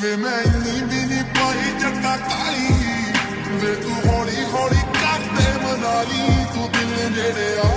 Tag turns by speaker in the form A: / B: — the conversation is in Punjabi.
A: ਵੇ ਮੈਂ ਇੰਨੀ ਵੀ ਨਹੀਂ ਪਾਈ ਜੱਟਾ ਕਾਲੀ ਵੇ ਤੂੰ ਹੌਲੀ ਹੌਲੀ ਕਰਦੇ ਮਨਾਲੀ, ਤੂੰ ਦਿਲ ਜਿਹੜੇ ਆ